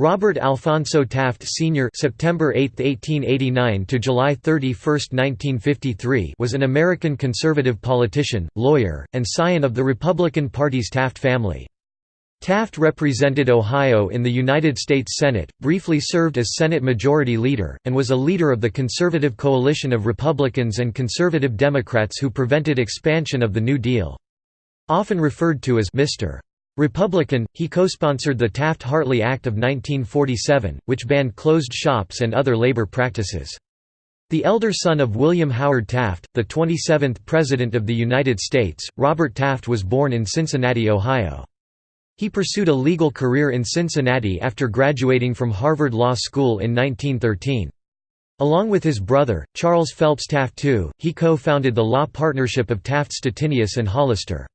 Robert Alphonso Taft Sr. (September 8, 1889 to July 31, 1953) was an American conservative politician, lawyer, and scion of the Republican Party's Taft family. Taft represented Ohio in the United States Senate, briefly served as Senate Majority Leader, and was a leader of the conservative coalition of Republicans and conservative Democrats who prevented expansion of the New Deal. Often referred to as Mr. Republican, he co-sponsored the Taft-Hartley Act of 1947, which banned closed shops and other labor practices. The elder son of William Howard Taft, the 27th President of the United States, Robert Taft was born in Cincinnati, Ohio. He pursued a legal career in Cincinnati after graduating from Harvard Law School in 1913. Along with his brother, Charles Phelps Taft II, he co-founded the law partnership of Taft Stettinius and Hollister.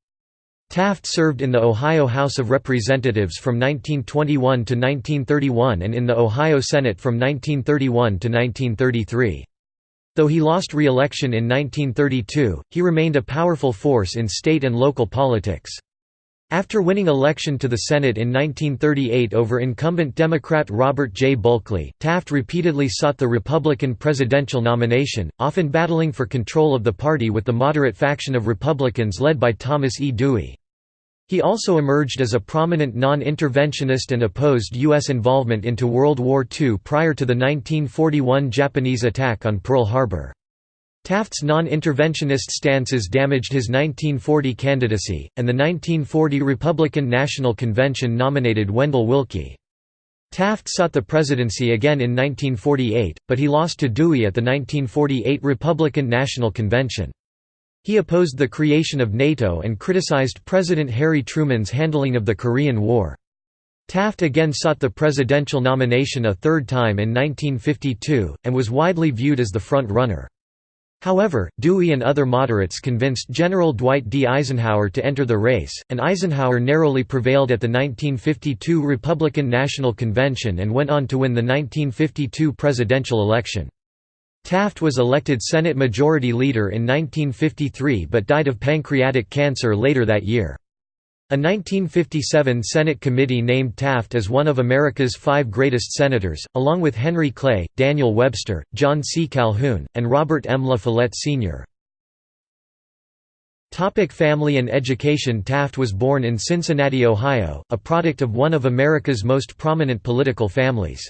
Taft served in the Ohio House of Representatives from 1921 to 1931 and in the Ohio Senate from 1931 to 1933. Though he lost re-election in 1932, he remained a powerful force in state and local politics. After winning election to the Senate in 1938 over incumbent Democrat Robert J. Bulkley, Taft repeatedly sought the Republican presidential nomination, often battling for control of the party with the moderate faction of Republicans led by Thomas E. Dewey. He also emerged as a prominent non-interventionist and opposed U.S. involvement into World War II prior to the 1941 Japanese attack on Pearl Harbor. Taft's non-interventionist stances damaged his 1940 candidacy, and the 1940 Republican National Convention nominated Wendell Willkie. Taft sought the presidency again in 1948, but he lost to Dewey at the 1948 Republican National Convention. He opposed the creation of NATO and criticized President Harry Truman's handling of the Korean War. Taft again sought the presidential nomination a third time in 1952, and was widely viewed as the front-runner. However, Dewey and other moderates convinced General Dwight D. Eisenhower to enter the race, and Eisenhower narrowly prevailed at the 1952 Republican National Convention and went on to win the 1952 presidential election. Taft was elected Senate Majority Leader in 1953 but died of pancreatic cancer later that year. A 1957 Senate committee named Taft as one of America's five greatest senators, along with Henry Clay, Daniel Webster, John C. Calhoun, and Robert M. La Follette Sr. Topic family and education Taft was born in Cincinnati, Ohio, a product of one of America's most prominent political families.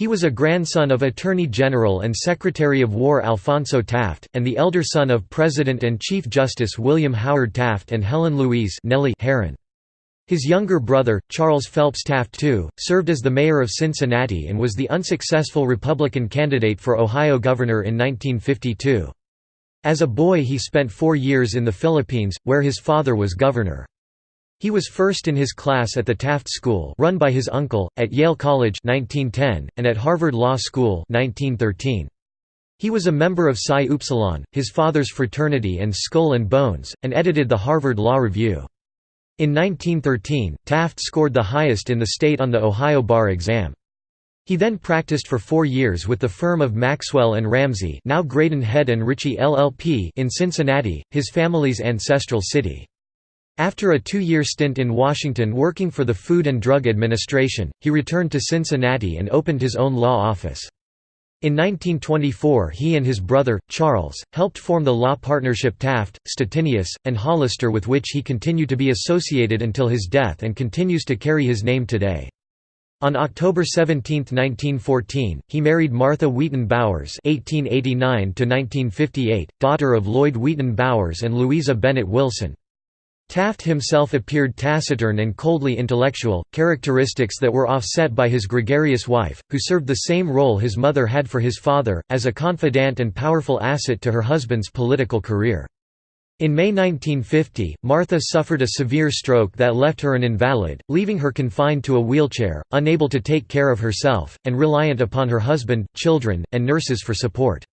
He was a grandson of Attorney General and Secretary of War Alphonso Taft, and the elder son of President and Chief Justice William Howard Taft and Helen Louise Nellie. His younger brother, Charles Phelps Taft II, served as the mayor of Cincinnati and was the unsuccessful Republican candidate for Ohio governor in 1952. As a boy he spent four years in the Philippines, where his father was governor. He was first in his class at the Taft School run by his uncle, at Yale College 1910, and at Harvard Law School 1913. He was a member of Psi Upsilon, his father's fraternity and Skull and Bones, and edited the Harvard Law Review. In 1913, Taft scored the highest in the state on the Ohio bar exam. He then practiced for four years with the firm of Maxwell and Ramsey now Graydon Head and Ritchie LLP in Cincinnati, his family's ancestral city. After a two-year stint in Washington working for the Food and Drug Administration, he returned to Cincinnati and opened his own law office. In 1924 he and his brother, Charles, helped form the law partnership Taft, Stettinius, and Hollister with which he continued to be associated until his death and continues to carry his name today. On October 17, 1914, he married Martha Wheaton Bowers (1889–1958), daughter of Lloyd Wheaton Bowers and Louisa Bennett Wilson. Taft himself appeared taciturn and coldly intellectual, characteristics that were offset by his gregarious wife, who served the same role his mother had for his father, as a confidant and powerful asset to her husband's political career. In May 1950, Martha suffered a severe stroke that left her an invalid, leaving her confined to a wheelchair, unable to take care of herself, and reliant upon her husband, children, and nurses for support.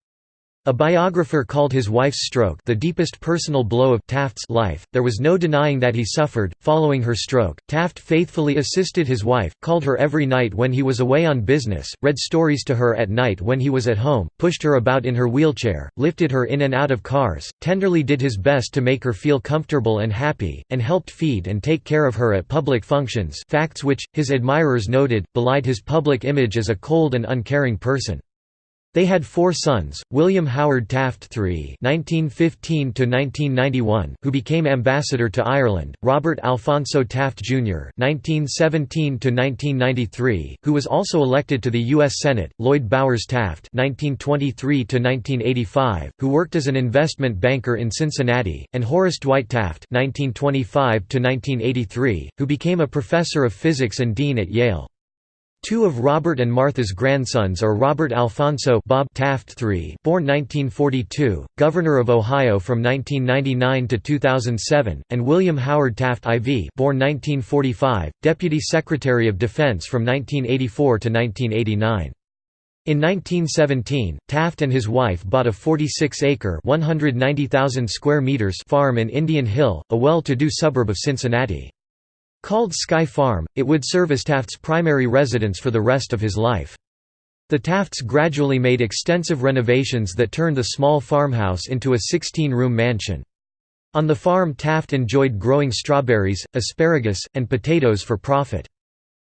A biographer called his wife's stroke the deepest personal blow of Taft's life. There was no denying that he suffered. Following her stroke, Taft faithfully assisted his wife, called her every night when he was away on business, read stories to her at night when he was at home, pushed her about in her wheelchair, lifted her in and out of cars, tenderly did his best to make her feel comfortable and happy, and helped feed and take care of her at public functions facts which, his admirers noted, belied his public image as a cold and uncaring person. They had four sons, William Howard Taft III (1915–1991), who became ambassador to Ireland; Robert Alphonso Taft Jr. (1917–1993), who was also elected to the U.S. Senate; Lloyd Bowers Taft (1923–1985), who worked as an investment banker in Cincinnati; and Horace Dwight Taft (1925–1983), who became a professor of physics and dean at Yale. Two of Robert and Martha's grandsons are Robert Alphonso Bob Taft III, born 1942, Governor of Ohio from 1999 to 2007, and William Howard Taft IV, born 1945, Deputy Secretary of Defense from 1984 to 1989. In 1917, Taft and his wife bought a 46-acre (190,000 square meters) farm in Indian Hill, a well-to-do suburb of Cincinnati. Called Sky Farm, it would serve as Taft's primary residence for the rest of his life. The Tafts gradually made extensive renovations that turned the small farmhouse into a 16-room mansion. On the farm Taft enjoyed growing strawberries, asparagus, and potatoes for profit.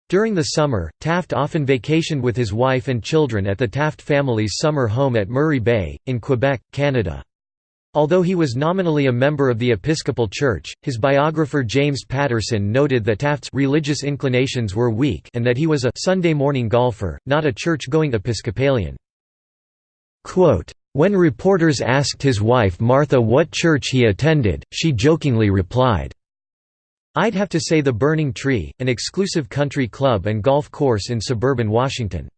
During the summer, Taft often vacationed with his wife and children at the Taft family's summer home at Murray Bay, in Quebec, Canada. Although he was nominally a member of the Episcopal Church, his biographer James Patterson noted that Taft's religious inclinations were weak and that he was a Sunday morning golfer, not a church-going Episcopalian. Quote, when reporters asked his wife Martha what church he attended, she jokingly replied, I'd have to say the Burning Tree, an exclusive country club and golf course in suburban Washington.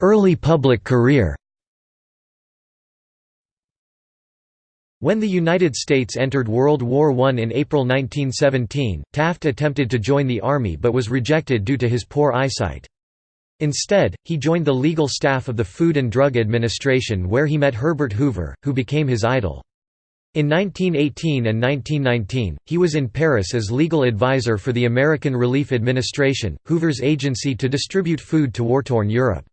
Early public career When the United States entered World War I in April 1917, Taft attempted to join the Army but was rejected due to his poor eyesight. Instead, he joined the legal staff of the Food and Drug Administration where he met Herbert Hoover, who became his idol. In 1918 and 1919, he was in Paris as legal advisor for the American Relief Administration, Hoover's agency to distribute food to war-torn Europe.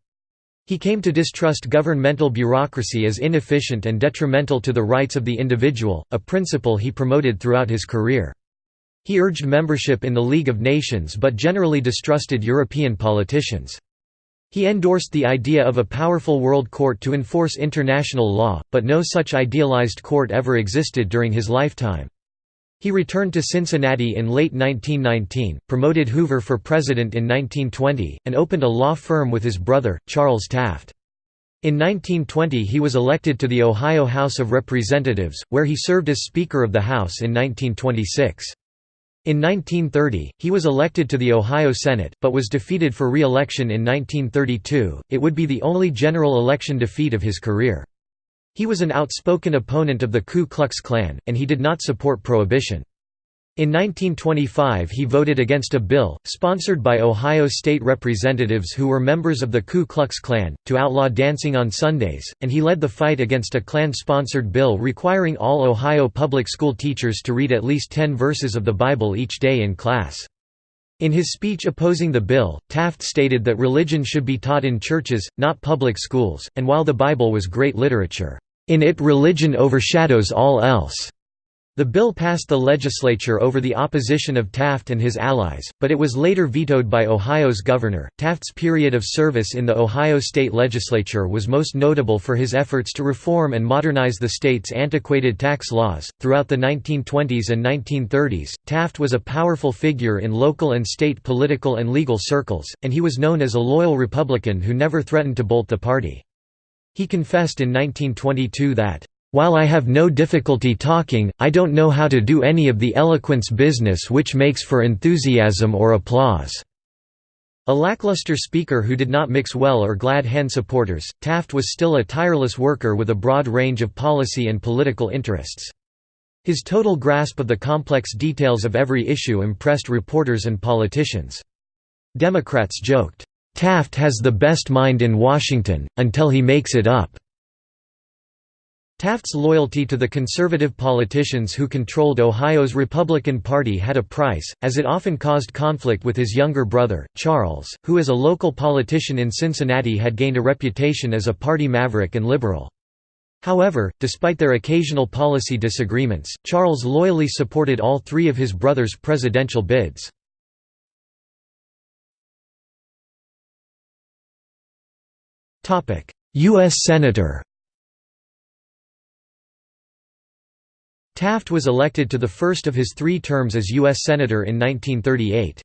He came to distrust governmental bureaucracy as inefficient and detrimental to the rights of the individual, a principle he promoted throughout his career. He urged membership in the League of Nations but generally distrusted European politicians. He endorsed the idea of a powerful world court to enforce international law, but no such idealized court ever existed during his lifetime. He returned to Cincinnati in late 1919, promoted Hoover for president in 1920, and opened a law firm with his brother, Charles Taft. In 1920 he was elected to the Ohio House of Representatives, where he served as Speaker of the House in 1926. In 1930, he was elected to the Ohio Senate, but was defeated for re-election in 1932. It would be the only general election defeat of his career. He was an outspoken opponent of the Ku Klux Klan, and he did not support prohibition. In 1925 he voted against a bill, sponsored by Ohio state representatives who were members of the Ku Klux Klan, to outlaw dancing on Sundays, and he led the fight against a Klan-sponsored bill requiring all Ohio public school teachers to read at least ten verses of the Bible each day in class. In his speech opposing the bill, Taft stated that religion should be taught in churches, not public schools, and while the Bible was great literature, "...in it religion overshadows all else." The bill passed the legislature over the opposition of Taft and his allies, but it was later vetoed by Ohio's governor. Taft's period of service in the Ohio state legislature was most notable for his efforts to reform and modernize the state's antiquated tax laws. Throughout the 1920s and 1930s, Taft was a powerful figure in local and state political and legal circles, and he was known as a loyal Republican who never threatened to bolt the party. He confessed in 1922 that while I have no difficulty talking, I don't know how to do any of the eloquence business which makes for enthusiasm or applause." A lackluster speaker who did not mix well or glad hand supporters, Taft was still a tireless worker with a broad range of policy and political interests. His total grasp of the complex details of every issue impressed reporters and politicians. Democrats joked, "'Taft has the best mind in Washington, until he makes it up." Taft's loyalty to the conservative politicians who controlled Ohio's Republican Party had a price, as it often caused conflict with his younger brother, Charles, who as a local politician in Cincinnati had gained a reputation as a party maverick and liberal. However, despite their occasional policy disagreements, Charles loyally supported all three of his brother's presidential bids. U.S. Senator Taft was elected to the first of his three terms as U.S. Senator in 1938.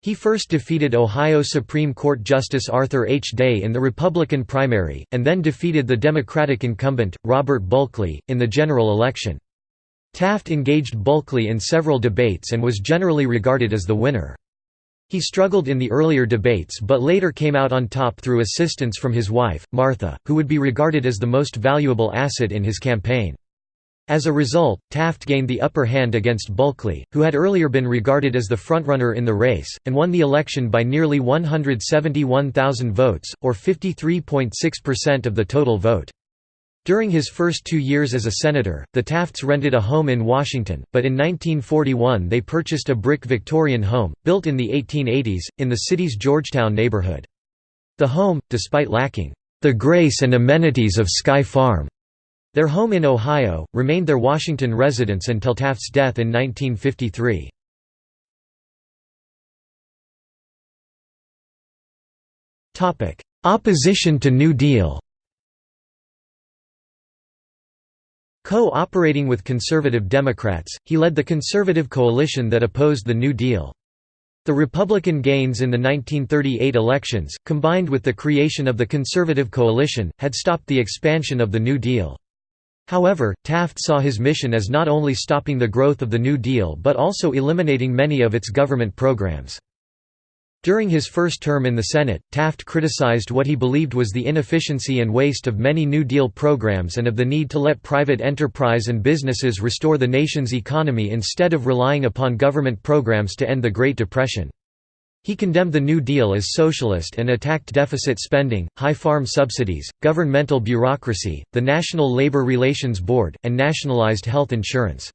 He first defeated Ohio Supreme Court Justice Arthur H. Day in the Republican primary, and then defeated the Democratic incumbent, Robert Bulkley, in the general election. Taft engaged Bulkley in several debates and was generally regarded as the winner. He struggled in the earlier debates but later came out on top through assistance from his wife, Martha, who would be regarded as the most valuable asset in his campaign. As a result, Taft gained the upper hand against Bulkley, who had earlier been regarded as the frontrunner in the race, and won the election by nearly 171,000 votes, or 53.6% of the total vote. During his first two years as a senator, the Tafts rented a home in Washington, but in 1941 they purchased a brick Victorian home, built in the 1880s, in the city's Georgetown neighborhood. The home, despite lacking the grace and amenities of Sky Farm, their home in Ohio, remained their Washington residence until Taft's death in 1953. Opposition to New Deal Co-operating with conservative Democrats, he led the conservative coalition that opposed the New Deal. The Republican gains in the 1938 elections, combined with the creation of the conservative coalition, had stopped the expansion of the New Deal. However, Taft saw his mission as not only stopping the growth of the New Deal but also eliminating many of its government programs. During his first term in the Senate, Taft criticized what he believed was the inefficiency and waste of many New Deal programs and of the need to let private enterprise and businesses restore the nation's economy instead of relying upon government programs to end the Great Depression. He condemned the New Deal as socialist and attacked deficit spending, high farm subsidies, governmental bureaucracy, the National Labor Relations Board, and nationalized health insurance.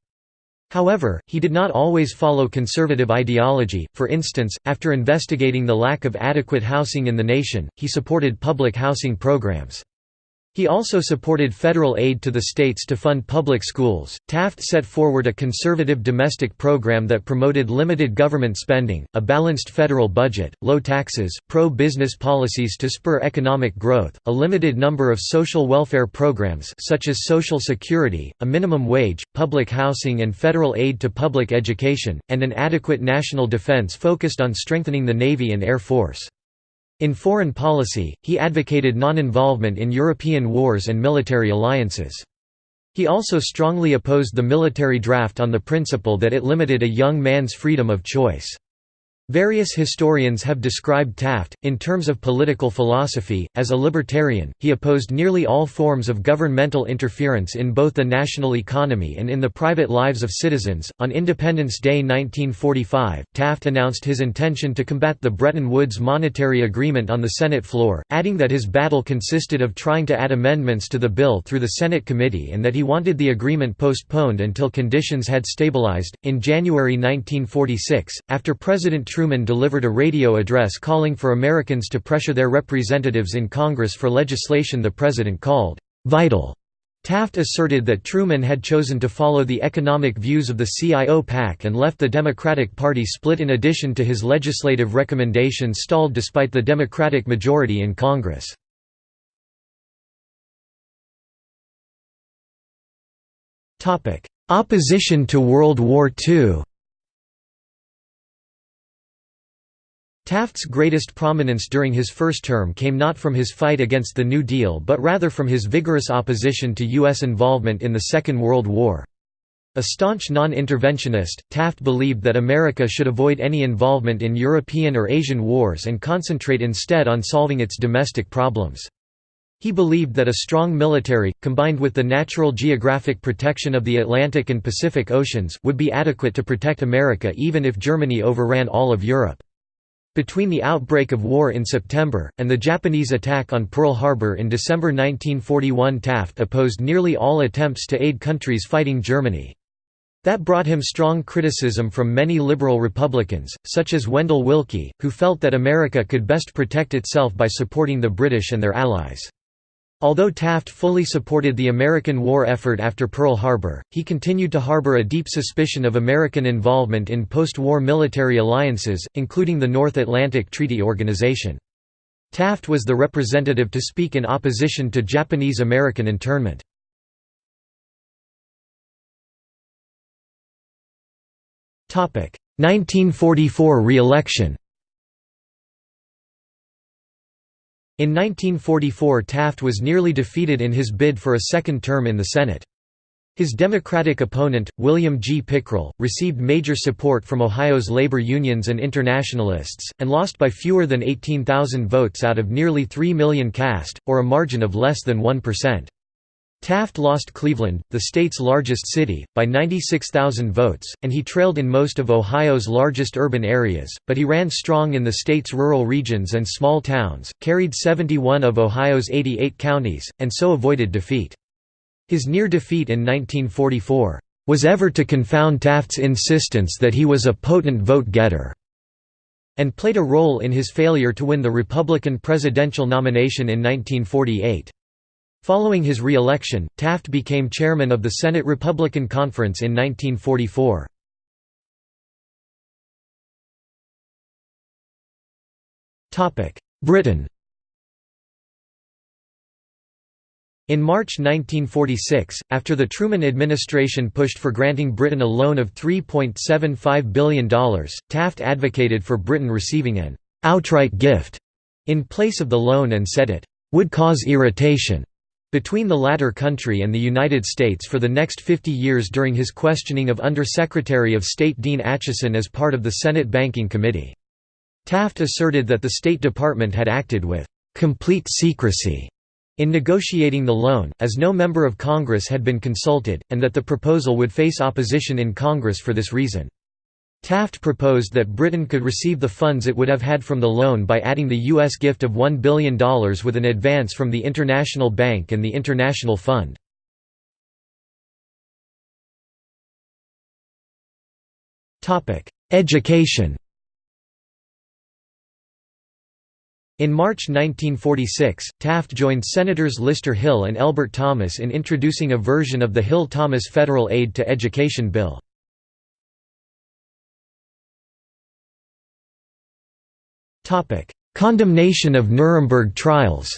However, he did not always follow conservative ideology, for instance, after investigating the lack of adequate housing in the nation, he supported public housing programs. He also supported federal aid to the states to fund public schools. Taft set forward a conservative domestic program that promoted limited government spending, a balanced federal budget, low taxes, pro business policies to spur economic growth, a limited number of social welfare programs such as Social Security, a minimum wage, public housing, and federal aid to public education, and an adequate national defense focused on strengthening the Navy and Air Force. In foreign policy, he advocated non-involvement in European wars and military alliances. He also strongly opposed the military draft on the principle that it limited a young man's freedom of choice. Various historians have described Taft, in terms of political philosophy, as a libertarian. He opposed nearly all forms of governmental interference in both the national economy and in the private lives of citizens. On Independence Day 1945, Taft announced his intention to combat the Bretton Woods Monetary Agreement on the Senate floor, adding that his battle consisted of trying to add amendments to the bill through the Senate committee and that he wanted the agreement postponed until conditions had stabilized. In January 1946, after President Truman delivered a radio address calling for Americans to pressure their representatives in Congress for legislation the president called vital. Taft asserted that Truman had chosen to follow the economic views of the CIO PAC and left the Democratic Party split in addition to his legislative recommendations stalled despite the Democratic majority in Congress. Opposition to World War II Taft's greatest prominence during his first term came not from his fight against the New Deal but rather from his vigorous opposition to U.S. involvement in the Second World War. A staunch non-interventionist, Taft believed that America should avoid any involvement in European or Asian wars and concentrate instead on solving its domestic problems. He believed that a strong military, combined with the natural geographic protection of the Atlantic and Pacific Oceans, would be adequate to protect America even if Germany overran all of Europe. Between the outbreak of war in September, and the Japanese attack on Pearl Harbor in December 1941 Taft opposed nearly all attempts to aid countries fighting Germany. That brought him strong criticism from many liberal Republicans, such as Wendell Willkie, who felt that America could best protect itself by supporting the British and their allies. Although Taft fully supported the American war effort after Pearl Harbor, he continued to harbor a deep suspicion of American involvement in post-war military alliances, including the North Atlantic Treaty Organization. Taft was the representative to speak in opposition to Japanese-American internment. Topic: 1944 re-election. In 1944 Taft was nearly defeated in his bid for a second term in the Senate. His Democratic opponent, William G. Pickrel, received major support from Ohio's labor unions and internationalists, and lost by fewer than 18,000 votes out of nearly 3 million cast, or a margin of less than 1%. Taft lost Cleveland, the state's largest city, by 96,000 votes, and he trailed in most of Ohio's largest urban areas, but he ran strong in the state's rural regions and small towns, carried 71 of Ohio's 88 counties, and so avoided defeat. His near defeat in 1944 was ever to confound Taft's insistence that he was a potent vote-getter, and played a role in his failure to win the Republican presidential nomination in 1948. Following his re-election, Taft became chairman of the Senate Republican Conference in 1944. Britain In March 1946, after the Truman administration pushed for granting Britain a loan of $3.75 billion, Taft advocated for Britain receiving an «outright gift» in place of the loan and said it «would cause irritation» between the latter country and the United States for the next 50 years during his questioning of Under-Secretary of State Dean Acheson as part of the Senate Banking Committee. Taft asserted that the State Department had acted with «complete secrecy» in negotiating the loan, as no member of Congress had been consulted, and that the proposal would face opposition in Congress for this reason. Taft proposed that Britain could receive the funds it would have had from the loan by adding the U.S. gift of $1 billion with an advance from the International Bank and the International Fund. Education In March 1946, Taft joined Senators Lister Hill and Elbert Thomas in introducing a version of the Hill-Thomas Federal Aid to Education Bill. Topic: Condemnation of Nuremberg trials.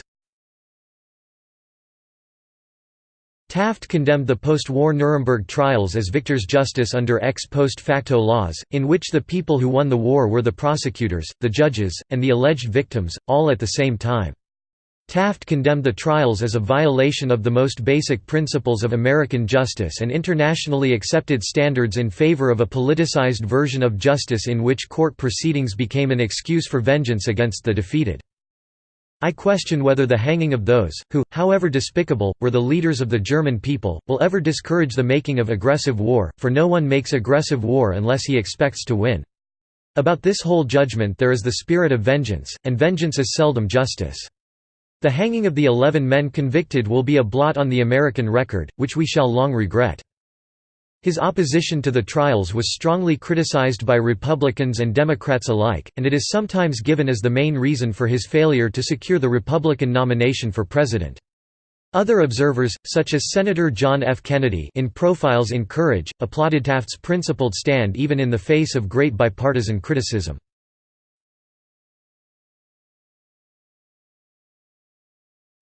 Taft condemned the post-war Nuremberg trials as victor's justice under ex post facto laws, in which the people who won the war were the prosecutors, the judges, and the alleged victims, all at the same time. Taft condemned the trials as a violation of the most basic principles of American justice and internationally accepted standards in favor of a politicized version of justice in which court proceedings became an excuse for vengeance against the defeated. I question whether the hanging of those, who, however despicable, were the leaders of the German people, will ever discourage the making of aggressive war, for no one makes aggressive war unless he expects to win. About this whole judgment there is the spirit of vengeance, and vengeance is seldom justice. The hanging of the eleven men convicted will be a blot on the American record, which we shall long regret. His opposition to the trials was strongly criticized by Republicans and Democrats alike, and it is sometimes given as the main reason for his failure to secure the Republican nomination for president. Other observers, such as Senator John F. Kennedy in Profiles in Courage, applauded Taft's principled stand even in the face of great bipartisan criticism.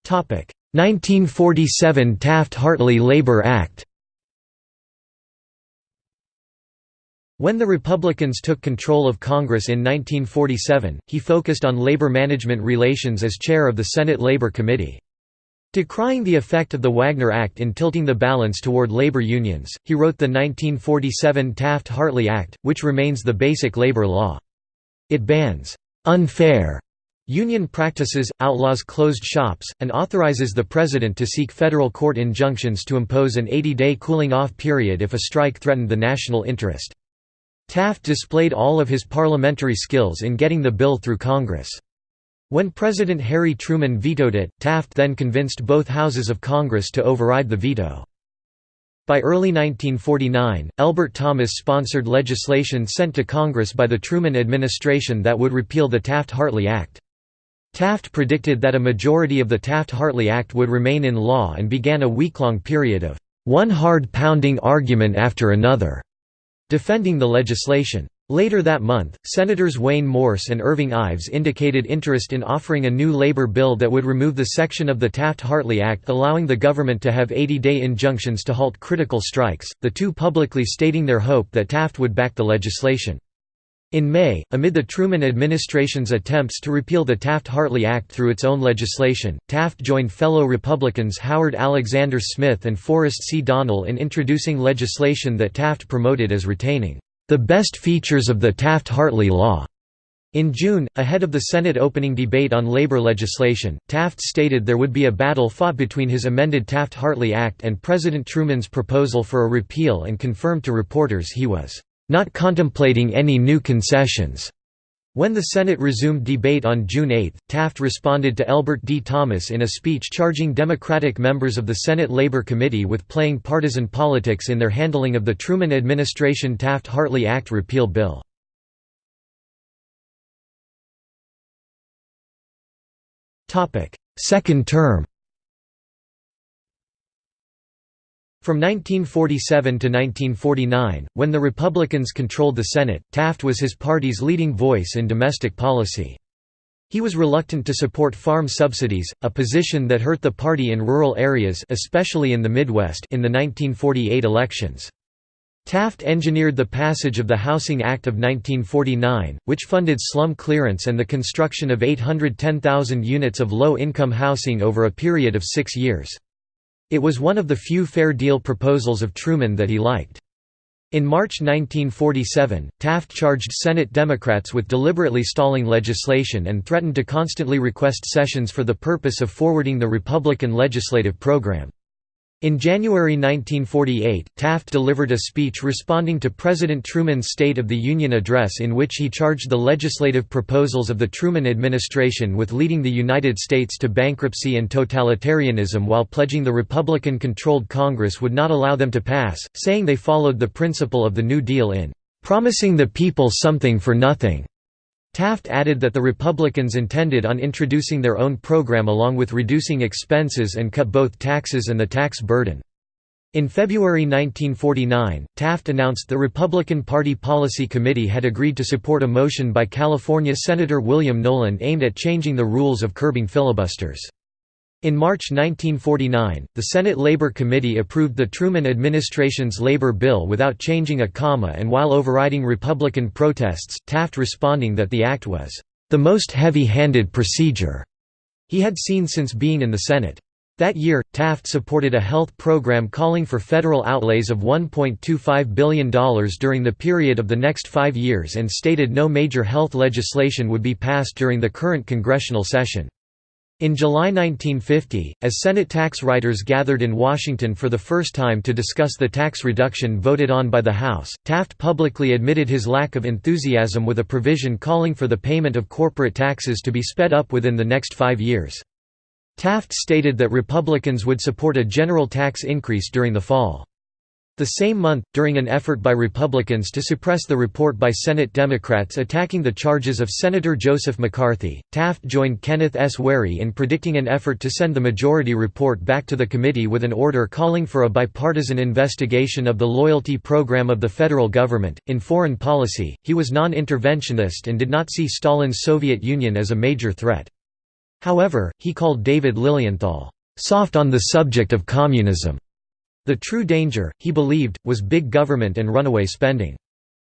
1947 Taft-Hartley Labor Act When the Republicans took control of Congress in 1947, he focused on labor management relations as chair of the Senate Labor Committee. Decrying the effect of the Wagner Act in tilting the balance toward labor unions, he wrote the 1947 Taft-Hartley Act, which remains the basic labor law. It bans unfair Union practices, outlaws closed shops, and authorizes the president to seek federal court injunctions to impose an 80-day cooling-off period if a strike threatened the national interest. Taft displayed all of his parliamentary skills in getting the bill through Congress. When President Harry Truman vetoed it, Taft then convinced both houses of Congress to override the veto. By early 1949, Elbert Thomas sponsored legislation sent to Congress by the Truman administration that would repeal the Taft-Hartley Act. Taft predicted that a majority of the Taft-Hartley Act would remain in law and began a week-long period of one hard-pounding argument after another, defending the legislation. Later that month, Senators Wayne Morse and Irving Ives indicated interest in offering a new labor bill that would remove the section of the Taft-Hartley Act allowing the government to have 80-day injunctions to halt critical strikes, the two publicly stating their hope that Taft would back the legislation. In May, amid the Truman administration's attempts to repeal the Taft-Hartley Act through its own legislation, Taft joined fellow Republicans Howard Alexander Smith and Forrest C. Donnell in introducing legislation that Taft promoted as retaining the best features of the Taft-Hartley Law. In June, ahead of the Senate opening debate on labor legislation, Taft stated there would be a battle fought between his amended Taft-Hartley Act and President Truman's proposal for a repeal and confirmed to reporters he was, "...not contemplating any new concessions." When the Senate resumed debate on June 8, Taft responded to Elbert D. Thomas in a speech charging Democratic members of the Senate Labor Committee with playing partisan politics in their handling of the Truman administration Taft-Hartley Act repeal bill. Second term From 1947 to 1949, when the Republicans controlled the Senate, Taft was his party's leading voice in domestic policy. He was reluctant to support farm subsidies, a position that hurt the party in rural areas especially in the Midwest in the 1948 elections. Taft engineered the passage of the Housing Act of 1949, which funded slum clearance and the construction of 810,000 units of low-income housing over a period of six years. It was one of the few fair deal proposals of Truman that he liked. In March 1947, Taft charged Senate Democrats with deliberately stalling legislation and threatened to constantly request sessions for the purpose of forwarding the Republican legislative program. In January 1948, Taft delivered a speech responding to President Truman's State of the Union address in which he charged the legislative proposals of the Truman administration with leading the United States to bankruptcy and totalitarianism while pledging the Republican-controlled Congress would not allow them to pass, saying they followed the principle of the New Deal in "...promising the people something for nothing." Taft added that the Republicans intended on introducing their own program along with reducing expenses and cut both taxes and the tax burden. In February 1949, Taft announced the Republican Party Policy Committee had agreed to support a motion by California Senator William Knowland aimed at changing the rules of curbing filibusters. In March 1949, the Senate Labor Committee approved the Truman administration's labor bill without changing a comma and while overriding Republican protests, Taft responding that the act was, "...the most heavy-handed procedure," he had seen since being in the Senate. That year, Taft supported a health program calling for federal outlays of $1.25 billion during the period of the next five years and stated no major health legislation would be passed during the current congressional session. In July 1950, as Senate tax writers gathered in Washington for the first time to discuss the tax reduction voted on by the House, Taft publicly admitted his lack of enthusiasm with a provision calling for the payment of corporate taxes to be sped up within the next five years. Taft stated that Republicans would support a general tax increase during the fall. The same month, during an effort by Republicans to suppress the report by Senate Democrats attacking the charges of Senator Joseph McCarthy, Taft joined Kenneth S. Wherry in predicting an effort to send the majority report back to the committee with an order calling for a bipartisan investigation of the loyalty program of the federal government. In foreign policy, he was non interventionist and did not see Stalin's Soviet Union as a major threat. However, he called David Lilienthal, soft on the subject of communism the true danger, he believed, was big government and runaway spending.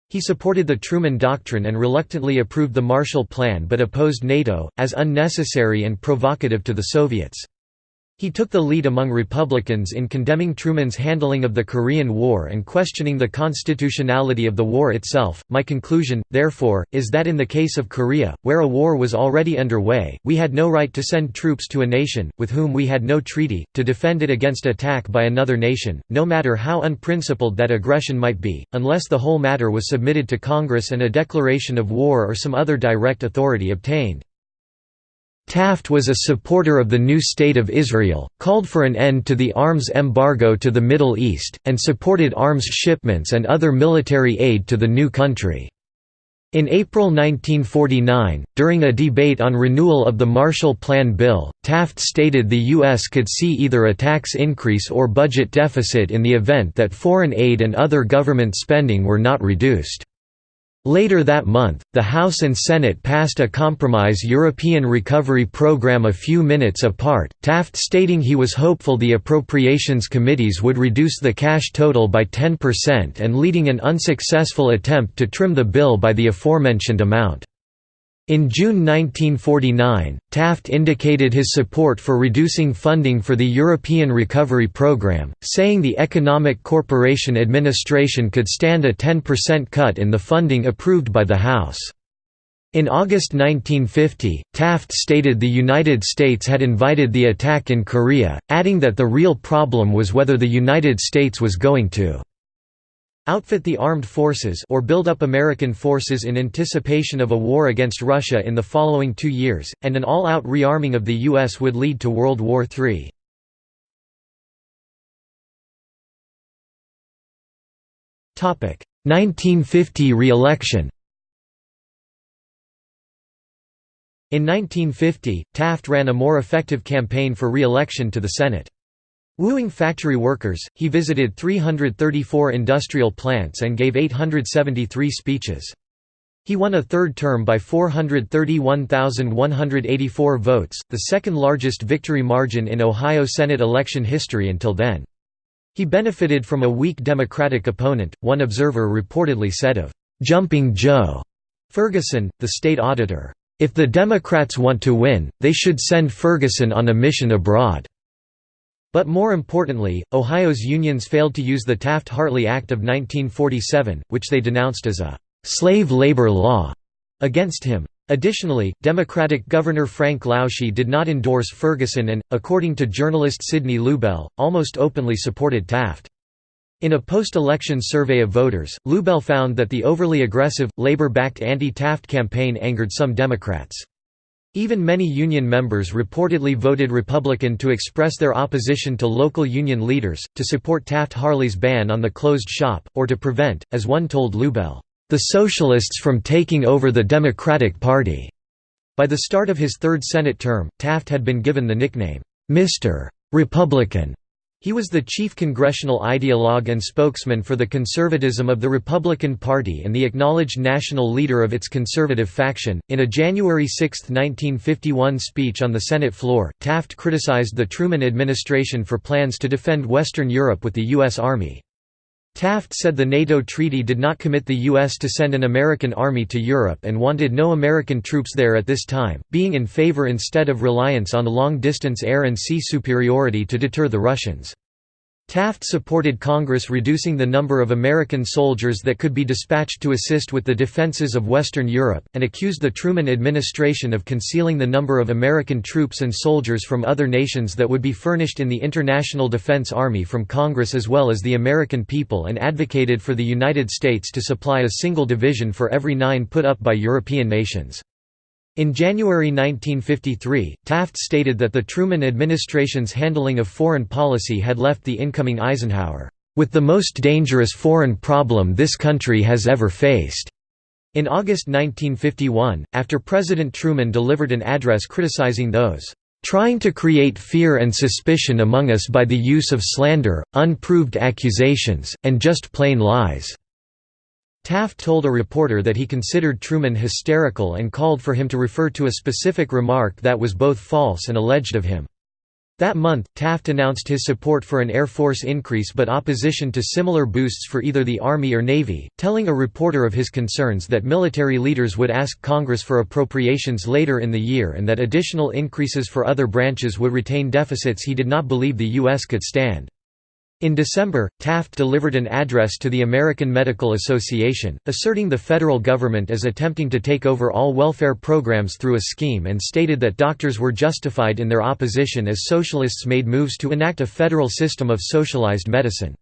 He supported the Truman Doctrine and reluctantly approved the Marshall Plan but opposed NATO, as unnecessary and provocative to the Soviets. He took the lead among Republicans in condemning Truman's handling of the Korean War and questioning the constitutionality of the war itself. My conclusion, therefore, is that in the case of Korea, where a war was already underway, we had no right to send troops to a nation, with whom we had no treaty, to defend it against attack by another nation, no matter how unprincipled that aggression might be, unless the whole matter was submitted to Congress and a declaration of war or some other direct authority obtained. Taft was a supporter of the new State of Israel, called for an end to the arms embargo to the Middle East, and supported arms shipments and other military aid to the new country. In April 1949, during a debate on renewal of the Marshall Plan bill, Taft stated the U.S. could see either a tax increase or budget deficit in the event that foreign aid and other government spending were not reduced. Later that month, the House and Senate passed a compromise European recovery program a few minutes apart, Taft stating he was hopeful the appropriations committees would reduce the cash total by 10% and leading an unsuccessful attempt to trim the bill by the aforementioned amount. In June 1949, Taft indicated his support for reducing funding for the European Recovery Programme, saying the Economic Cooperation Administration could stand a 10% cut in the funding approved by the House. In August 1950, Taft stated the United States had invited the attack in Korea, adding that the real problem was whether the United States was going to outfit the armed forces or build up American forces in anticipation of a war against Russia in the following two years, and an all-out rearming of the U.S. would lead to World War III. Topic 1950 re-election. In 1950, Taft ran a more effective campaign for re-election to the Senate. Wooing factory workers, he visited 334 industrial plants and gave 873 speeches. He won a third term by 431,184 votes, the second largest victory margin in Ohio Senate election history until then. He benefited from a weak Democratic opponent, one observer reportedly said of, "'Jumping Joe' Ferguson, the state auditor, "'If the Democrats want to win, they should send Ferguson on a mission abroad.' But more importantly, Ohio's unions failed to use the Taft-Hartley Act of 1947, which they denounced as a «slave labor law» against him. Additionally, Democratic Governor Frank Lausche did not endorse Ferguson and, according to journalist Sidney Lubell, almost openly supported Taft. In a post-election survey of voters, Lubell found that the overly aggressive, labor-backed anti-Taft campaign angered some Democrats. Even many union members reportedly voted Republican to express their opposition to local union leaders, to support Taft-Hartley's ban on the closed shop, or to prevent, as one told Lubell, "...the Socialists from taking over the Democratic Party." By the start of his third Senate term, Taft had been given the nickname, "'Mr. Republican' He was the chief congressional ideologue and spokesman for the conservatism of the Republican Party and the acknowledged national leader of its conservative faction. In a January 6, 1951 speech on the Senate floor, Taft criticized the Truman administration for plans to defend Western Europe with the U.S. Army. Taft said the NATO treaty did not commit the U.S. to send an American army to Europe and wanted no American troops there at this time, being in favor instead of reliance on long-distance air and sea superiority to deter the Russians. Taft supported Congress reducing the number of American soldiers that could be dispatched to assist with the defenses of Western Europe, and accused the Truman administration of concealing the number of American troops and soldiers from other nations that would be furnished in the International Defense Army from Congress as well as the American people and advocated for the United States to supply a single division for every nine put up by European nations. In January 1953, Taft stated that the Truman administration's handling of foreign policy had left the incoming Eisenhower, "...with the most dangerous foreign problem this country has ever faced." In August 1951, after President Truman delivered an address criticizing those trying to create fear and suspicion among us by the use of slander, unproved accusations, and just plain lies." Taft told a reporter that he considered Truman hysterical and called for him to refer to a specific remark that was both false and alleged of him. That month, Taft announced his support for an Air Force increase but opposition to similar boosts for either the Army or Navy, telling a reporter of his concerns that military leaders would ask Congress for appropriations later in the year and that additional increases for other branches would retain deficits he did not believe the U.S. could stand. In December, Taft delivered an address to the American Medical Association, asserting the federal government as attempting to take over all welfare programs through a scheme and stated that doctors were justified in their opposition as socialists made moves to enact a federal system of socialized medicine.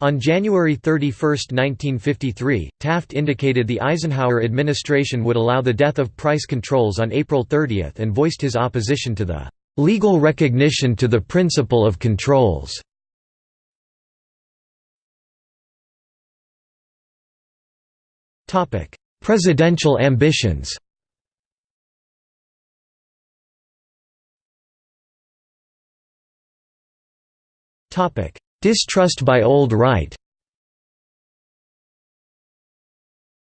On January 31, 1953, Taft indicated the Eisenhower administration would allow the death of price controls on April 30 and voiced his opposition to the "...legal recognition to the principle of controls." Presidential ambitions Distrust by Old Right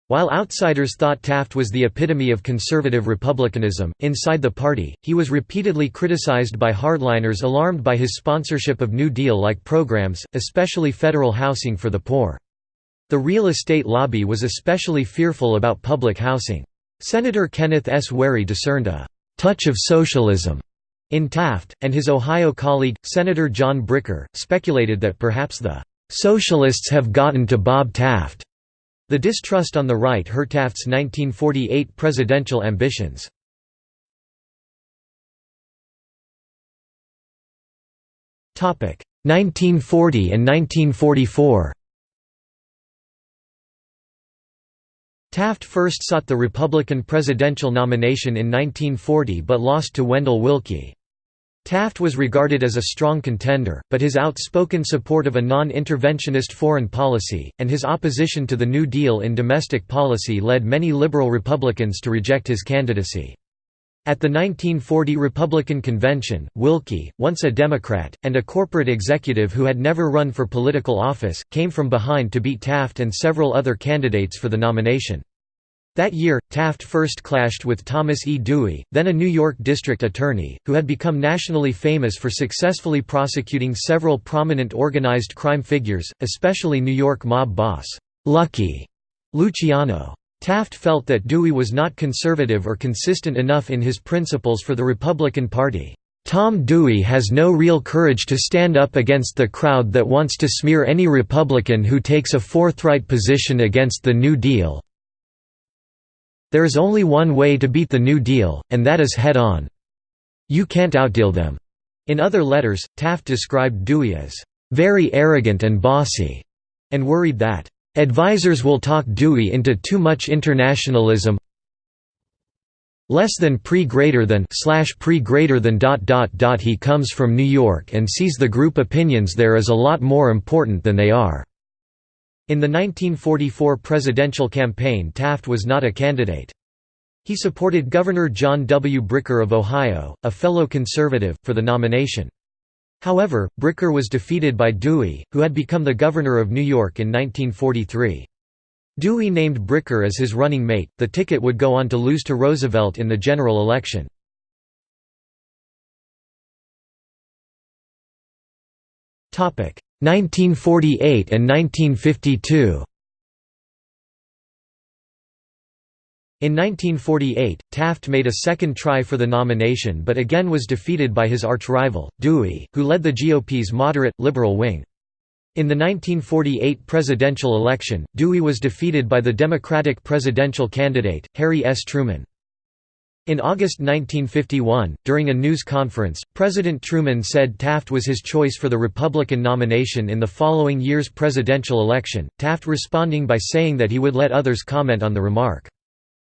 While outsiders thought Taft was the epitome of conservative republicanism, inside the party, he was repeatedly criticized by hardliners alarmed by his sponsorship of New Deal-like programs, especially federal housing for the poor. The real estate lobby was especially fearful about public housing. Senator Kenneth S. Wherry discerned a «touch of socialism» in Taft, and his Ohio colleague, Senator John Bricker, speculated that perhaps the «socialists have gotten to Bob Taft». The distrust on the right hurt Taft's 1948 presidential ambitions. Topic 1940 and 1944. Taft first sought the Republican presidential nomination in 1940 but lost to Wendell Willkie. Taft was regarded as a strong contender, but his outspoken support of a non-interventionist foreign policy, and his opposition to the New Deal in domestic policy led many liberal Republicans to reject his candidacy. At the 1940 Republican convention, Willkie, once a Democrat, and a corporate executive who had never run for political office, came from behind to beat Taft and several other candidates for the nomination. That year, Taft first clashed with Thomas E. Dewey, then a New York district attorney, who had become nationally famous for successfully prosecuting several prominent organized crime figures, especially New York mob boss, Lucky Luciano. Taft felt that Dewey was not conservative or consistent enough in his principles for the Republican Party. Tom Dewey has no real courage to stand up against the crowd that wants to smear any Republican who takes a forthright position against the New Deal. There is only one way to beat the New Deal, and that is head-on. You can't outdeal them." In other letters, Taft described Dewey as, "...very arrogant and bossy," and worried that, "...advisers will talk Dewey into too much internationalism less than pre greater than slash pre greater than dot dot dot he comes from New York and sees the group opinions there as a lot more important than they are." In the 1944 presidential campaign Taft was not a candidate. He supported Governor John W. Bricker of Ohio, a fellow conservative, for the nomination. However, Bricker was defeated by Dewey, who had become the governor of New York in 1943. Dewey named Bricker as his running mate, the ticket would go on to lose to Roosevelt in the general election. Topic 1948 and 1952 In 1948, Taft made a second try for the nomination but again was defeated by his arch-rival, Dewey, who led the GOP's moderate, liberal wing. In the 1948 presidential election, Dewey was defeated by the Democratic presidential candidate, Harry S. Truman. In August 1951, during a news conference, President Truman said Taft was his choice for the Republican nomination in the following year's presidential election, Taft responding by saying that he would let others comment on the remark.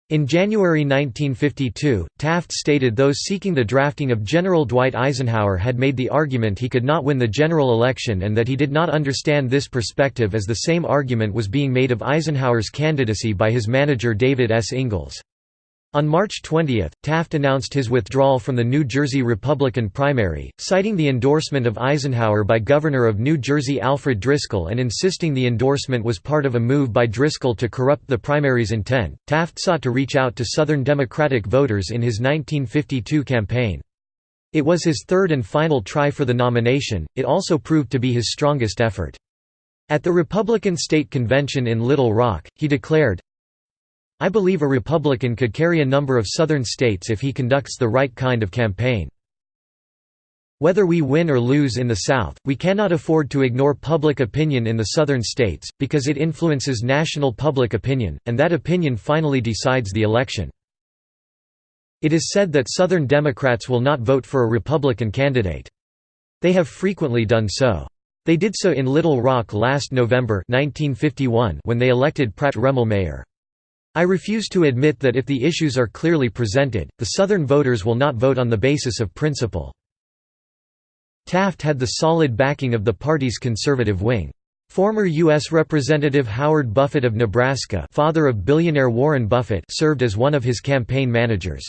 In January 1952, Taft stated those seeking the drafting of General Dwight Eisenhower had made the argument he could not win the general election and that he did not understand this perspective as the same argument was being made of Eisenhower's candidacy by his manager David S. Ingalls. On March 20, Taft announced his withdrawal from the New Jersey Republican primary, citing the endorsement of Eisenhower by Governor of New Jersey Alfred Driscoll and insisting the endorsement was part of a move by Driscoll to corrupt the primary's intent. Taft sought to reach out to Southern Democratic voters in his 1952 campaign. It was his third and final try for the nomination, it also proved to be his strongest effort. At the Republican State Convention in Little Rock, he declared, I believe a Republican could carry a number of Southern states if he conducts the right kind of campaign. Whether we win or lose in the South, we cannot afford to ignore public opinion in the Southern states, because it influences national public opinion, and that opinion finally decides the election. It is said that Southern Democrats will not vote for a Republican candidate. They have frequently done so. They did so in Little Rock last November 1951 when they elected Pratt Remmel mayor. I refuse to admit that if the issues are clearly presented, the Southern voters will not vote on the basis of principle. Taft had the solid backing of the party's conservative wing. Former U.S. Representative Howard Buffett of Nebraska father of billionaire Warren Buffett served as one of his campaign managers.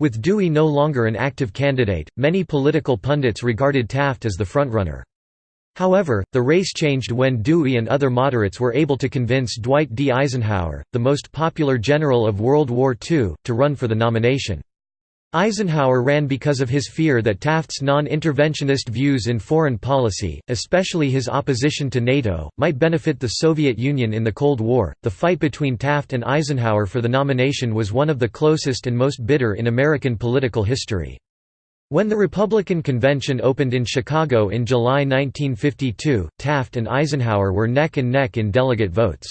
With Dewey no longer an active candidate, many political pundits regarded Taft as the frontrunner. However, the race changed when Dewey and other moderates were able to convince Dwight D. Eisenhower, the most popular general of World War II, to run for the nomination. Eisenhower ran because of his fear that Taft's non-interventionist views in foreign policy, especially his opposition to NATO, might benefit the Soviet Union in the Cold War. The fight between Taft and Eisenhower for the nomination was one of the closest and most bitter in American political history. When the Republican convention opened in Chicago in July 1952, Taft and Eisenhower were neck and neck in delegate votes.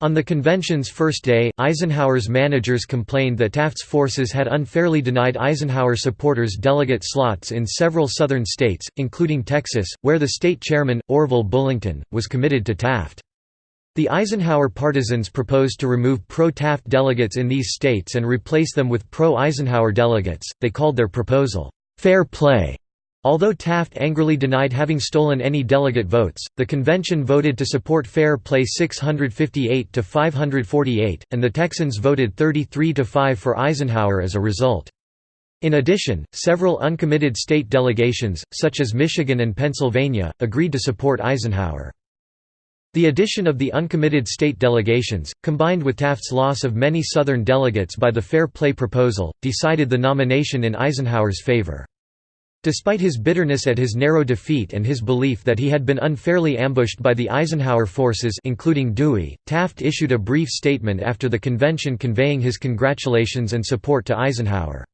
On the convention's first day, Eisenhower's managers complained that Taft's forces had unfairly denied Eisenhower supporters delegate slots in several southern states, including Texas, where the state chairman, Orville Bullington, was committed to Taft. The Eisenhower partisans proposed to remove pro-Taft delegates in these states and replace them with pro-Eisenhower delegates, they called their proposal, "'fair play' Although Taft angrily denied having stolen any delegate votes, the convention voted to support fair play 658 to 548, and the Texans voted 33 to 5 for Eisenhower as a result. In addition, several uncommitted state delegations, such as Michigan and Pennsylvania, agreed to support Eisenhower. The addition of the uncommitted state delegations, combined with Taft's loss of many Southern delegates by the Fair Play proposal, decided the nomination in Eisenhower's favor. Despite his bitterness at his narrow defeat and his belief that he had been unfairly ambushed by the Eisenhower forces including Dewey, Taft issued a brief statement after the convention conveying his congratulations and support to Eisenhower.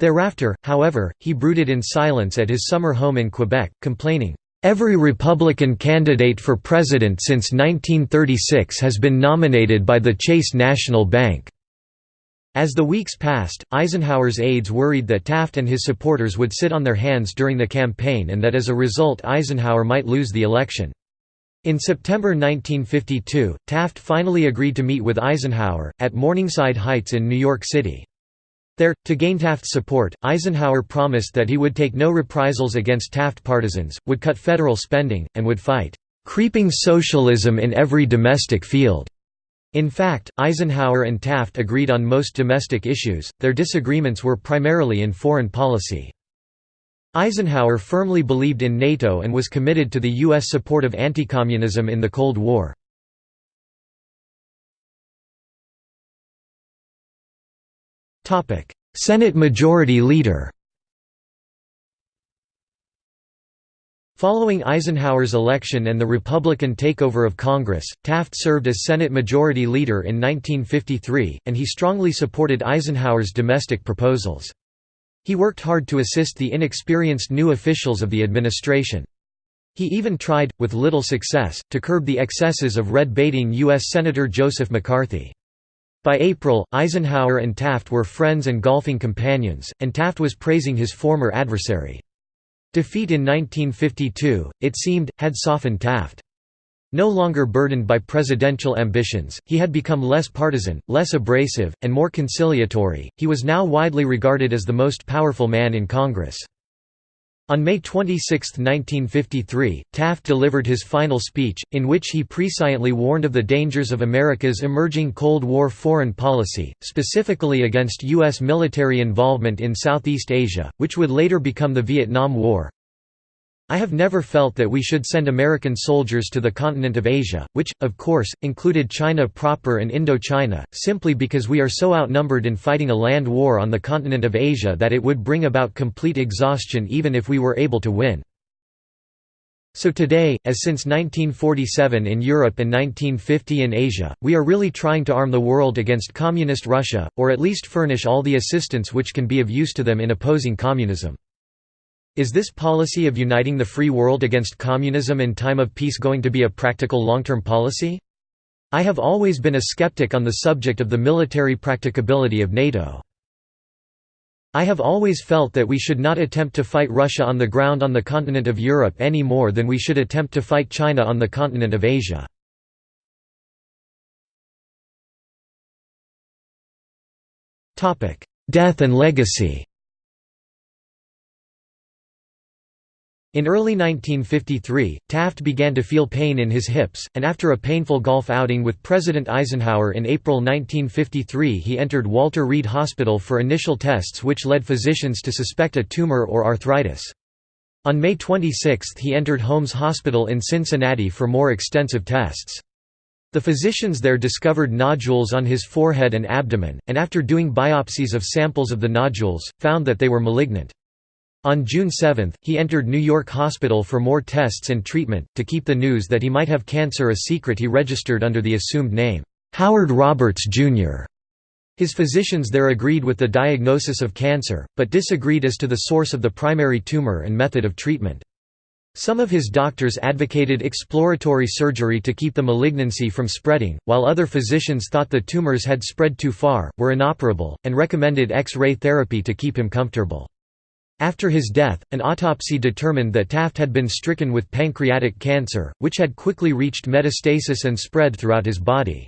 Thereafter, however, he brooded in silence at his summer home in Quebec, complaining, Every Republican candidate for president since 1936 has been nominated by the Chase National Bank." As the weeks passed, Eisenhower's aides worried that Taft and his supporters would sit on their hands during the campaign and that as a result Eisenhower might lose the election. In September 1952, Taft finally agreed to meet with Eisenhower, at Morningside Heights in New York City. There, to gain Taft's support, Eisenhower promised that he would take no reprisals against Taft partisans, would cut federal spending, and would fight "...creeping socialism in every domestic field." In fact, Eisenhower and Taft agreed on most domestic issues, their disagreements were primarily in foreign policy. Eisenhower firmly believed in NATO and was committed to the U.S. support of anti-communism in the Cold War. Senate Majority Leader Following Eisenhower's election and the Republican takeover of Congress, Taft served as Senate Majority Leader in 1953, and he strongly supported Eisenhower's domestic proposals. He worked hard to assist the inexperienced new officials of the administration. He even tried, with little success, to curb the excesses of red-baiting U.S. Senator Joseph McCarthy. By April, Eisenhower and Taft were friends and golfing companions, and Taft was praising his former adversary. Defeat in 1952, it seemed, had softened Taft. No longer burdened by presidential ambitions, he had become less partisan, less abrasive, and more conciliatory. He was now widely regarded as the most powerful man in Congress. On May 26, 1953, Taft delivered his final speech, in which he presciently warned of the dangers of America's emerging Cold War foreign policy, specifically against U.S. military involvement in Southeast Asia, which would later become the Vietnam War. I have never felt that we should send American soldiers to the continent of Asia, which, of course, included China proper and Indochina, simply because we are so outnumbered in fighting a land war on the continent of Asia that it would bring about complete exhaustion even if we were able to win. So today, as since 1947 in Europe and 1950 in Asia, we are really trying to arm the world against Communist Russia, or at least furnish all the assistance which can be of use to them in opposing communism. Is this policy of uniting the free world against communism in time of peace going to be a practical long-term policy? I have always been a skeptic on the subject of the military practicability of NATO. I have always felt that we should not attempt to fight Russia on the ground on the continent of Europe any more than we should attempt to fight China on the continent of Asia. Death and legacy In early 1953, Taft began to feel pain in his hips, and after a painful golf outing with President Eisenhower in April 1953 he entered Walter Reed Hospital for initial tests which led physicians to suspect a tumor or arthritis. On May 26 he entered Holmes Hospital in Cincinnati for more extensive tests. The physicians there discovered nodules on his forehead and abdomen, and after doing biopsies of samples of the nodules, found that they were malignant. On June 7, he entered New York Hospital for more tests and treatment. To keep the news that he might have cancer a secret, he registered under the assumed name, Howard Roberts, Jr. His physicians there agreed with the diagnosis of cancer, but disagreed as to the source of the primary tumor and method of treatment. Some of his doctors advocated exploratory surgery to keep the malignancy from spreading, while other physicians thought the tumors had spread too far, were inoperable, and recommended X-ray therapy to keep him comfortable. After his death, an autopsy determined that Taft had been stricken with pancreatic cancer, which had quickly reached metastasis and spread throughout his body.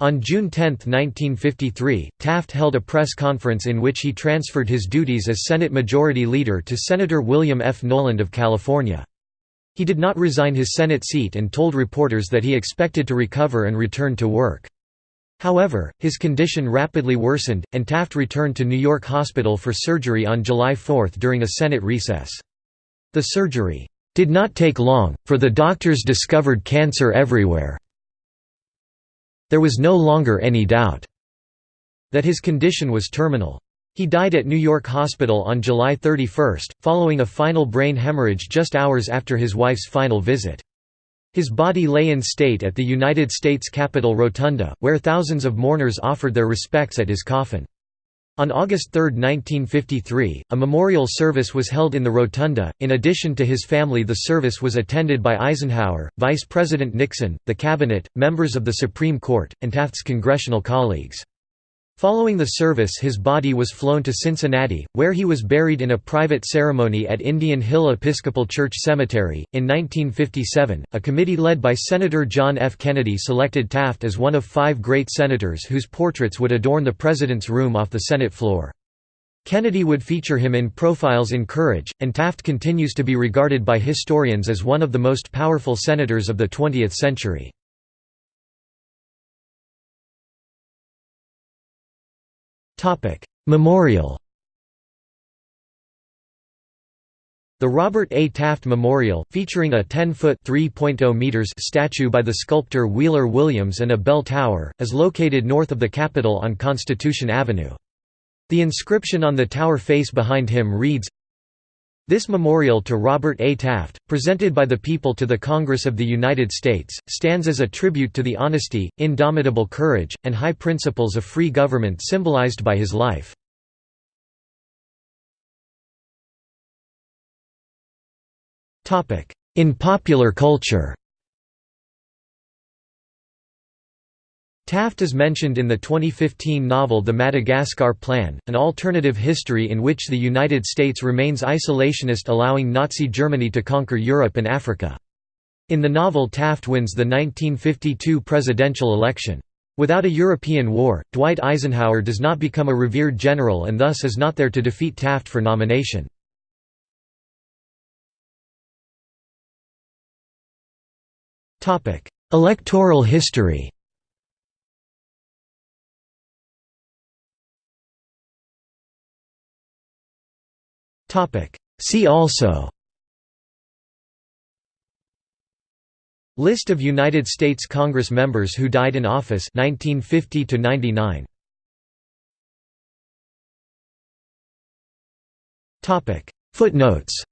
On June 10, 1953, Taft held a press conference in which he transferred his duties as Senate Majority Leader to Senator William F. Knowland of California. He did not resign his Senate seat and told reporters that he expected to recover and return to work. However, his condition rapidly worsened, and Taft returned to New York Hospital for surgery on July 4 during a Senate recess. The surgery did not take long, for the doctors discovered cancer everywhere. There was no longer any doubt that his condition was terminal. He died at New York Hospital on July 31, following a final brain hemorrhage just hours after his wife's final visit. His body lay in state at the United States Capitol Rotunda, where thousands of mourners offered their respects at his coffin. On August 3, 1953, a memorial service was held in the rotunda. In addition to his family, the service was attended by Eisenhower, Vice President Nixon, the Cabinet, members of the Supreme Court, and Taft's congressional colleagues. Following the service his body was flown to Cincinnati, where he was buried in a private ceremony at Indian Hill Episcopal Church Cemetery. In 1957, a committee led by Senator John F. Kennedy selected Taft as one of five great senators whose portraits would adorn the President's room off the Senate floor. Kennedy would feature him in Profiles in Courage, and Taft continues to be regarded by historians as one of the most powerful senators of the 20th century. Memorial The Robert A. Taft Memorial, featuring a 10-foot meters statue by the sculptor Wheeler Williams and a bell tower, is located north of the Capitol on Constitution Avenue. The inscription on the tower face behind him reads, this memorial to Robert A. Taft, presented by the people to the Congress of the United States, stands as a tribute to the honesty, indomitable courage, and high principles of free government symbolized by his life. In popular culture Taft is mentioned in the 2015 novel The Madagascar Plan, an alternative history in which the United States remains isolationist allowing Nazi Germany to conquer Europe and Africa. In the novel Taft wins the 1952 presidential election. Without a European war, Dwight Eisenhower does not become a revered general and thus is not there to defeat Taft for nomination. Electoral history See also. List of United States Congress members who died in office 1950 to 99. Topic. Footnotes.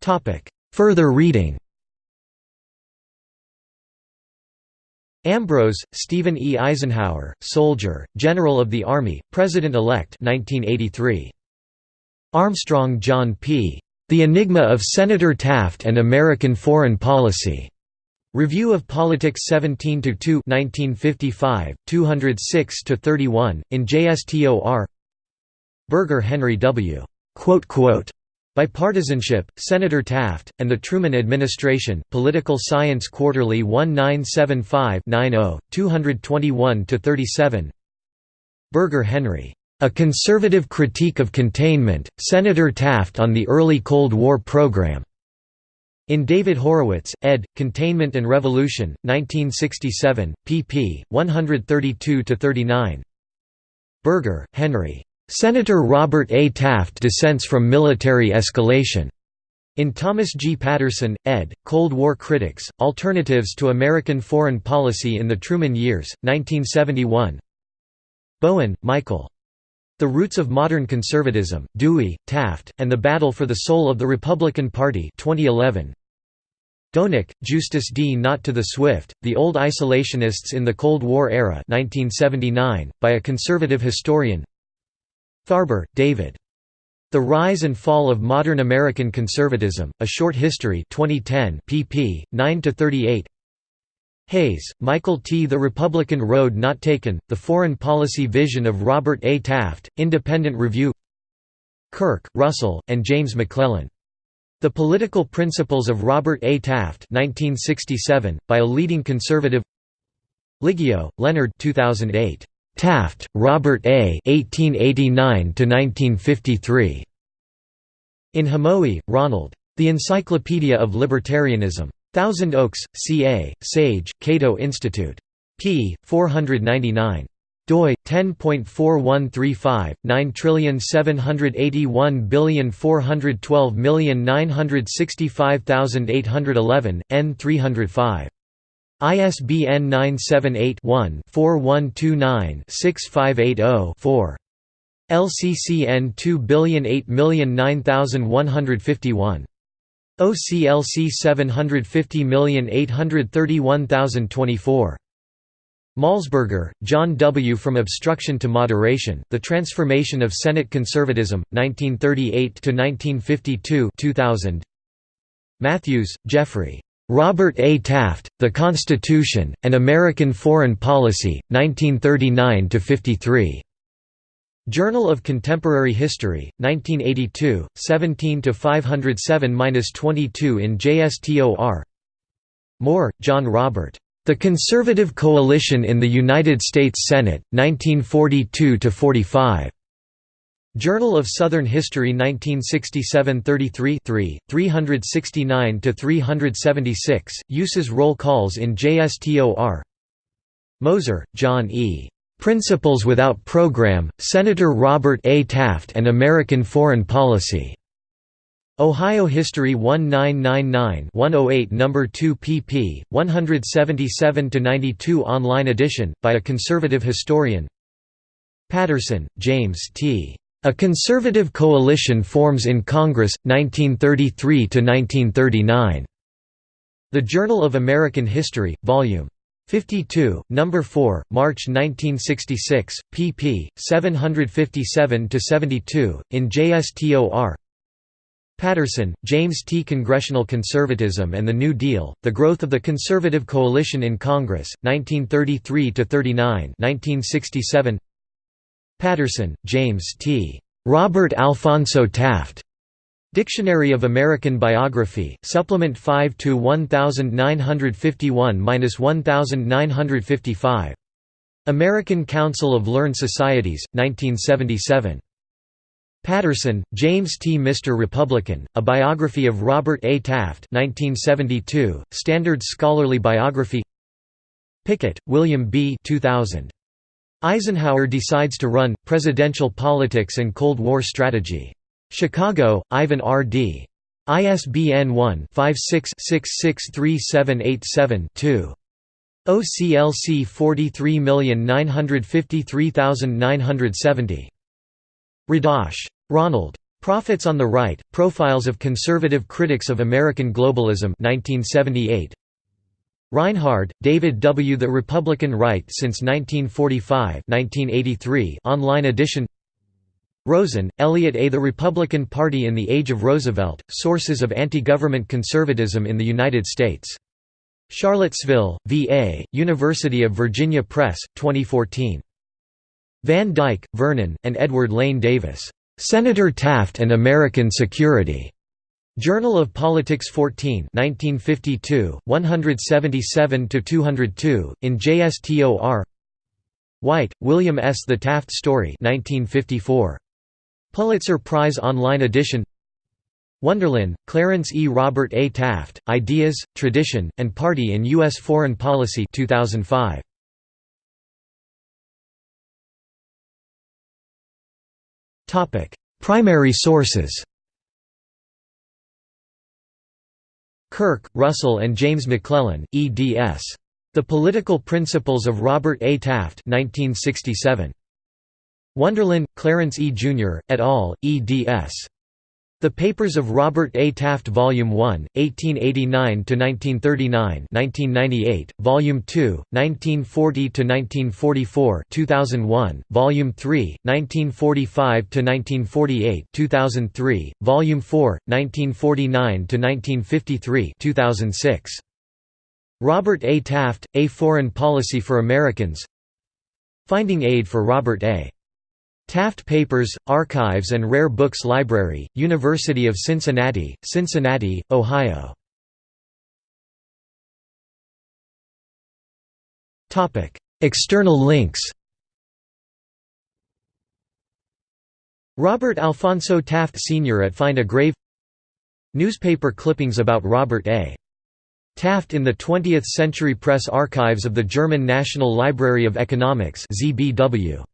Topic. Further reading Ambrose, Stephen E. Eisenhower, Soldier, General of the Army, President-elect 1983. Armstrong, John P. The Enigma of Senator Taft and American Foreign Policy. Review of Politics 17 2 1955, 206 31 in JSTOR. Berger Henry W. Bipartisanship, Senator Taft, and the Truman Administration, Political Science Quarterly 1975-90, 221–37 Berger Henry. A Conservative Critique of Containment, Senator Taft on the Early Cold War Program. In David Horowitz, ed., Containment and Revolution, 1967, pp. 132–39 Berger, Henry. Senator Robert A. Taft dissents from military escalation. In Thomas G. Paterson, ed., Cold War Critics, Alternatives to American Foreign Policy in the Truman Years, 1971 Bowen, Michael. The Roots of Modern Conservatism, Dewey, Taft, and the Battle for the Soul of the Republican Party 2011. Doenecke, Justus D. Not to the Swift, The Old Isolationists in the Cold War Era 1979, by a conservative historian Farber, David. The Rise and Fall of Modern American Conservatism, A Short History 2010 pp. 9–38 Hayes, Michael T. The Republican Road Not Taken, The Foreign Policy Vision of Robert A. Taft, Independent Review Kirk, Russell, and James McClellan. The Political Principles of Robert A. Taft 1967, by a leading conservative Liggio, Leonard 2008. Taft, Robert A. 1889–1953. In Hamowy, Ronald. The Encyclopedia of Libertarianism. Thousand Oaks, CA, Sage, Cato Institute. p. 499 doi 10.4135 9781412965811 n 305 ISBN 978-1-4129-6580-4. LCCN 2008009151. OCLC 750831024. Malsberger, John W. From Obstruction to Moderation, The Transformation of Senate Conservatism, 1938–1952 2000. Matthews, Jeffrey. Robert A. Taft, The Constitution, and American Foreign Policy, 1939–53. Journal of Contemporary History, 1982, 17–507–22 in JSTOR Moore, John Robert. The Conservative Coalition in the United States Senate, 1942–45. Journal of Southern History 1967 33 369–376, uses roll calls in JSTOR Moser, John E. Principles Without Program, Senator Robert A. Taft and American Foreign Policy. Ohio History 1999-108 No. 2 pp. 177–92 online edition, by a conservative historian Patterson, James T. A Conservative Coalition Forms in Congress, 1933–1939. The Journal of American History, Vol. 52, No. 4, March 1966, pp. 757–72, in JSTOR Patterson, James T. Congressional Conservatism and the New Deal, The Growth of the Conservative Coalition in Congress, 1933–39 1967. Patterson, James T. Robert Alphonso Taft. Dictionary of American Biography, Supplement 5 to 1951–1955. American Council of Learned Societies, 1977. Patterson, James T. Mr. Republican, A Biography of Robert A. Taft 1972, Standard Scholarly Biography Pickett, William B. 2000. Eisenhower decides to run, Presidential Politics and Cold War Strategy. Chicago, Ivan R. Dee ISBN 1-56-663787-2. OCLC 43953970. Radosh. Ronald. Prophets on the Right, Profiles of Conservative Critics of American Globalism 1978. Reinhard, David W. The Republican Right Since 1945 1983 online edition Rosen, Elliot A. The Republican Party in the Age of Roosevelt, Sources of Anti-Government Conservatism in the United States. Charlottesville, VA, University of Virginia Press, 2014. Van Dyke, Vernon, and Edward Lane Davis. "'Senator Taft and American Security' Journal of Politics 14 1952, 177–202, in JSTOR White, William S. The Taft Story 1954. Pulitzer Prize Online Edition Wunderlin, Clarence E. Robert A. Taft, Ideas, Tradition, and Party in U.S. Foreign Policy 2005. Primary sources Kirk, Russell and James McClellan, eds. The Political Principles of Robert A. Taft 1967. Wunderlin, Clarence E. Jr., et al., eds. The Papers of Robert A. Taft Volume 1, 1889–1939 1998, Volume 2, 1940–1944 2001, Volume 3, 1945–1948 2003, Volume 4, 1949–1953 2006. Robert A. Taft, A Foreign Policy for Americans Finding Aid for Robert A. Taft Papers, Archives and Rare Books Library, University of Cincinnati, Cincinnati, Ohio. External links Robert Alphonso Taft Sr. at Find a Grave Newspaper clippings about Robert A. Taft in the 20th Century Press Archives of the German National Library of Economics ZBW.